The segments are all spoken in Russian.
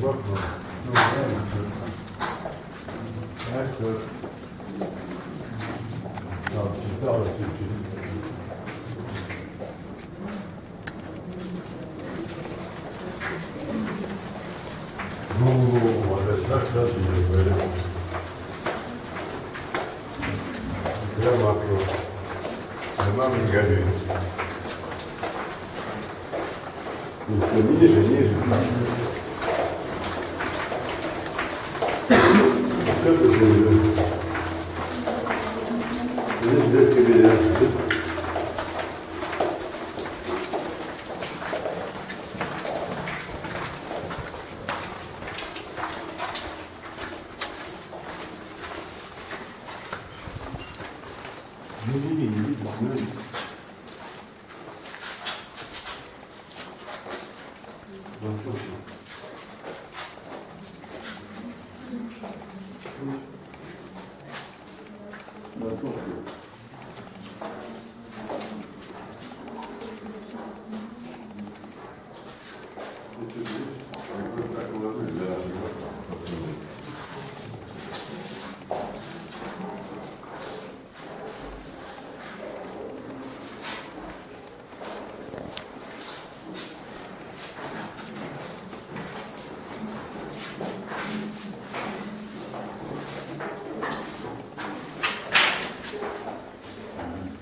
бахнул. Ну, что- знаешь, что- Там читалось чуть-чуть. Ну, вот это так сразу не говорю. Прямо вопрос. Она не горит. И всё ниже, ниже. Что ты делаешь? Здесь детский билет. Не, не, не, не видно, не видно. Ну, слушай. Ну, слушай. Ты что, видишь? Как бы так уложили, да, посмотри.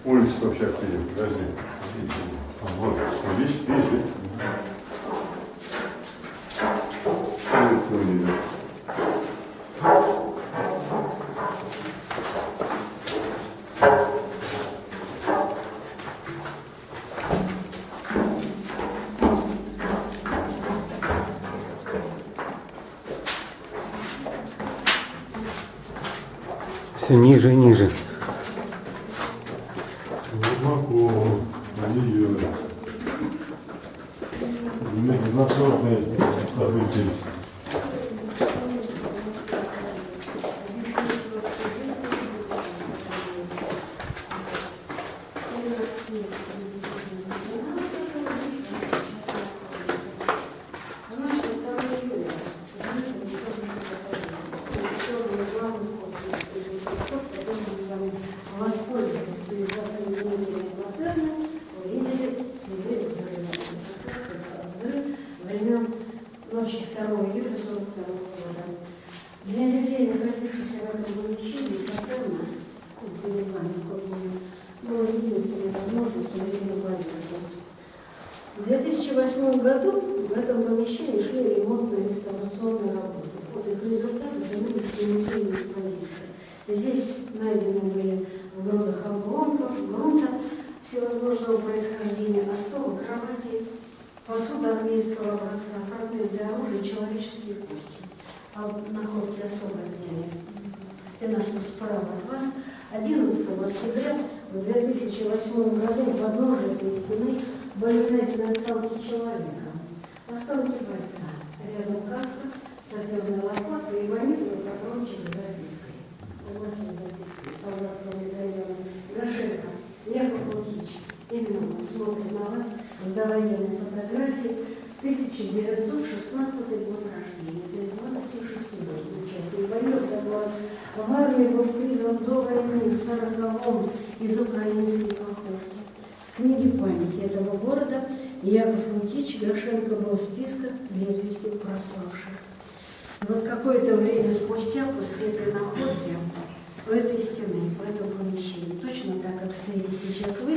Улицу сейчас видим, подожди. Вот, видишь, видишь, ниже ниже. В 2008 году в этом помещении шли ремонтные реставрационные работы. Вот их результаты в музее экспозиции. Здесь найдены были в грудах обломков, грунта всевозможного происхождения, остовы кровати, посуда армейского образца, фрагменты оружия, человеческие кости. А находки особо отдельные. Стена, что справа от вас, 11 октября в 2008 году в подножии этой стены были найдены останки человека, останки бойца, рядом каска, саперная лопата и ванильный патрончик с запиской. Согласен с запиской солдатского медальона. Гашенко, Яков Лукич, именно он смотрит на вас с довоенной фотографии 1916 год рождения, то есть 26-летний участник который в армии был призван до войны в 40-м из украинской книге памяти этого города Яков Лукич Гашенко был в списках без вести пропавших. Вот какое-то время спустя, после этой находки, у этой стены, в этом помещении, точно так, как стоите сейчас вы,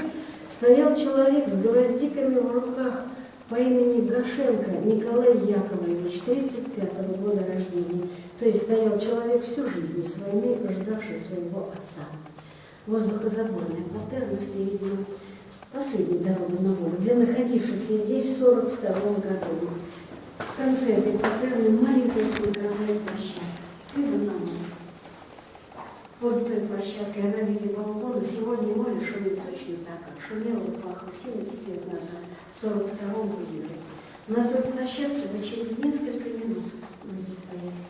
стоял человек с гвоздиками в руках по имени Гашенко Николай Яковлевич, 35 года рождения. То есть стоял человек всю жизнь с войны, ждавший своего отца. Воздухозаборная паттерна впереди. Последняя дорога на волю для находившихся здесь в 42 году. В конце этой паттерны маленькая смотровая площадка. Цвета на море. Вот той площадкой она в виде балкона. Сегодня море шумит точно так, как шумело и плакало 70 лет назад, в 42 июля. На той площадке вы через несколько минут будете стоять.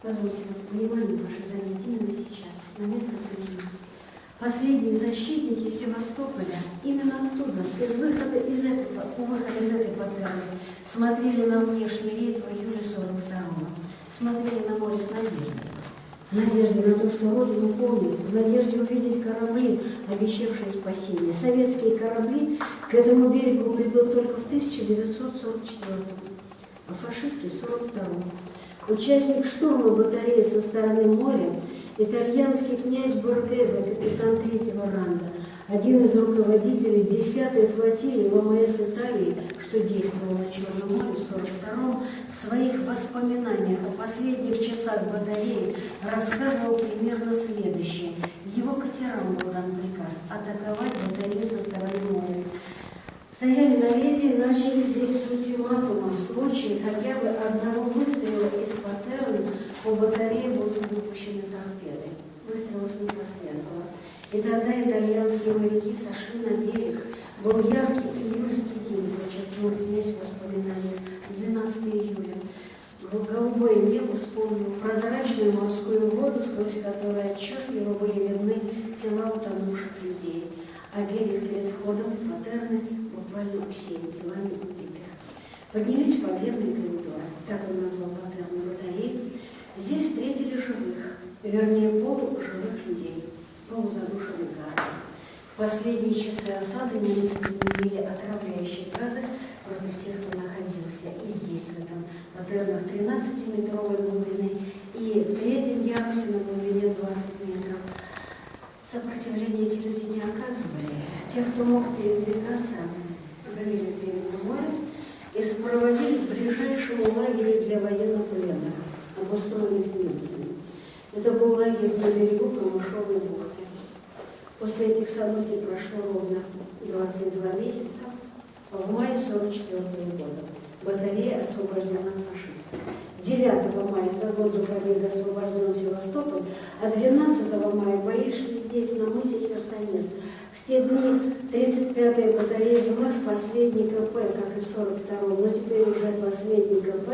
Позвольте, внимание ваше занять именно сейчас, на несколько минут. По Последние защитники Севастополя именно оттуда, из выхода из этого, у выхода из этой подгоры, смотрели на внешний рейд в июле 42-го, смотрели на море с надеждой. В надежде на то, что Родину помнит, в надежде увидеть корабли, обещавшие спасение. Советские корабли к этому берегу придут только в 1944 а фашистские в 1942 Участник штурма батареи со стороны моря, итальянский князь Боргезе, капитан третьего ранга, один из руководителей 10-й флотилии ВМС Италии, что действовал на Черном море в 42-м, в своих воспоминаниях о последних часах батареи рассказывал примерно следующее. Его катерам был дан приказ атаковать батарею со стороны моря. Стояли на рейде и начали здесь с ультиматума. В случае хотя бы одного выстрела из паттерна по батарее будут выпущены торпеды. Выстрелов не последовало. И тогда итальянские моряки сошли на берег. Был яркий июльский день, подчеркнул князь в воспоминаниях, 12 июля. Голубое небо вспомнил прозрачную морскую воду, сквозь которую отчетливо были видны тела утонувших людей. А берег перед входом в патерны буквально усеян телами убитых. Поднялись в подземный коридор, так он назвал патерны батареи. Здесь встретили живых, вернее полуживых людей полузадушенных газом. В последние часы осады немцы применили отравляющие газы против тех, кто находился и здесь, в этом патернах 13-метровой глубины, и в третьем ярусе на глубине 20 метров. Сопротивления эти люди не оказывали. Тех, кто мог передвигаться, провели перед морем и сопроводили к ближайшему лагерю для военнопленных, обустроенных немцами. Это был лагерь на берегу Камышовой бухты. После этих событий прошло ровно 22 месяца. В мае 44 года батарея освобождена от фашистов. 9 мая за год до победы освобожден Севастополь, а 12 мая бои шли здесь, на мысе Херсонес. В те дни 35-я батарея вновь последний КП, как и в 42-м, но теперь уже последний КП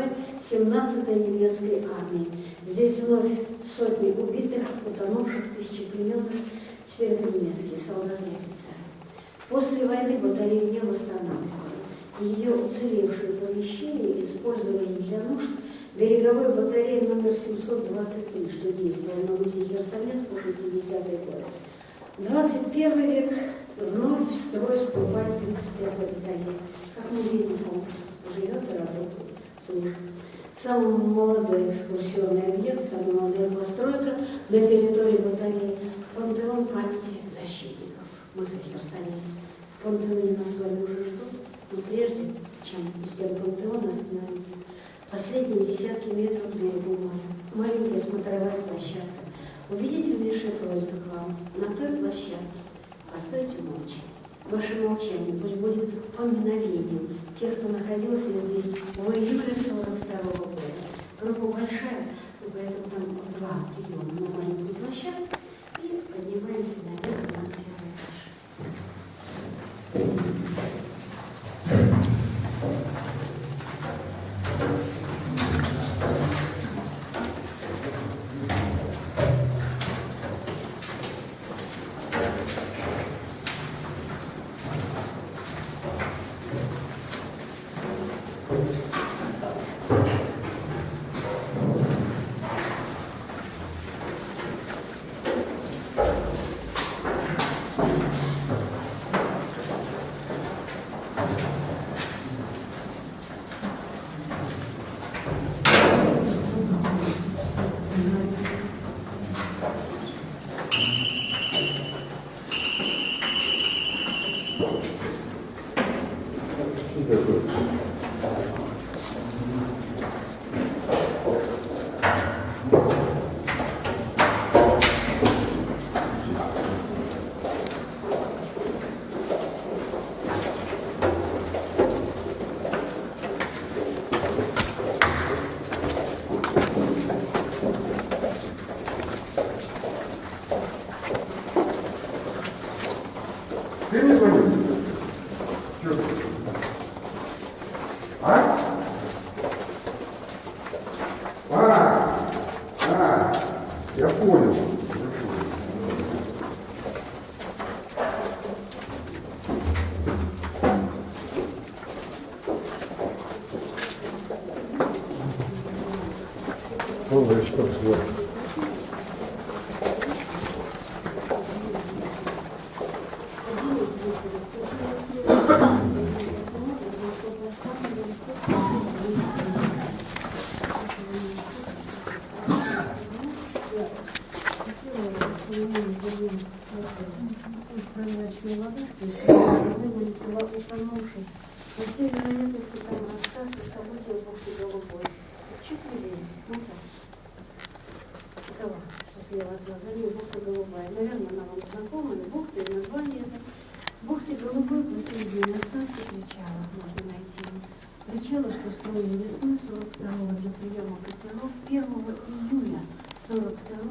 17-й немецкой армии. Здесь вновь сотни убитых, утонувших, тысячи плененных, теперь это немецкие солдаты и офицеры. После войны батарею не восстанавливали. Ее уцелевшие помещения использовали для нужд береговой батареи номер 723, что действовал на мысе Херсонес по 60-й год. 21 век вновь в строй вступает 35-я батарея, как музейный комплекс, живет и работает, служит. Самый молодой экскурсионный объект, самая молодая постройка на территории батареи – пантеон памяти защитников мыса Херсонес. В пантеоне нас с вами уже ждут, но прежде, чем у стен пантеона остановиться, последние десятки метров берегу моря, маленькая смотровая площадка. Убедительнейшая просьба к вам на той площадке постойте молча. Ваше молчание пусть будет поминовением тех, кто находился здесь в июле 42 года. Группа большая, поэтому там два приема на маленькую площадку Я понял. Хорошо. прозрачной воды, то есть вылетела, утонувший. По всей вероятности, там рассказ о событиях бухты Голубой. Четыре назад. Такова, что слева от глаза, бухта Голубая. Наверное, она вам знакома, и бухта, и название это. Бухте Голубой последний рассказ кричала, можно найти. Кричала, что строили весной 42-го для приема катеров 1 июля 42-го, причем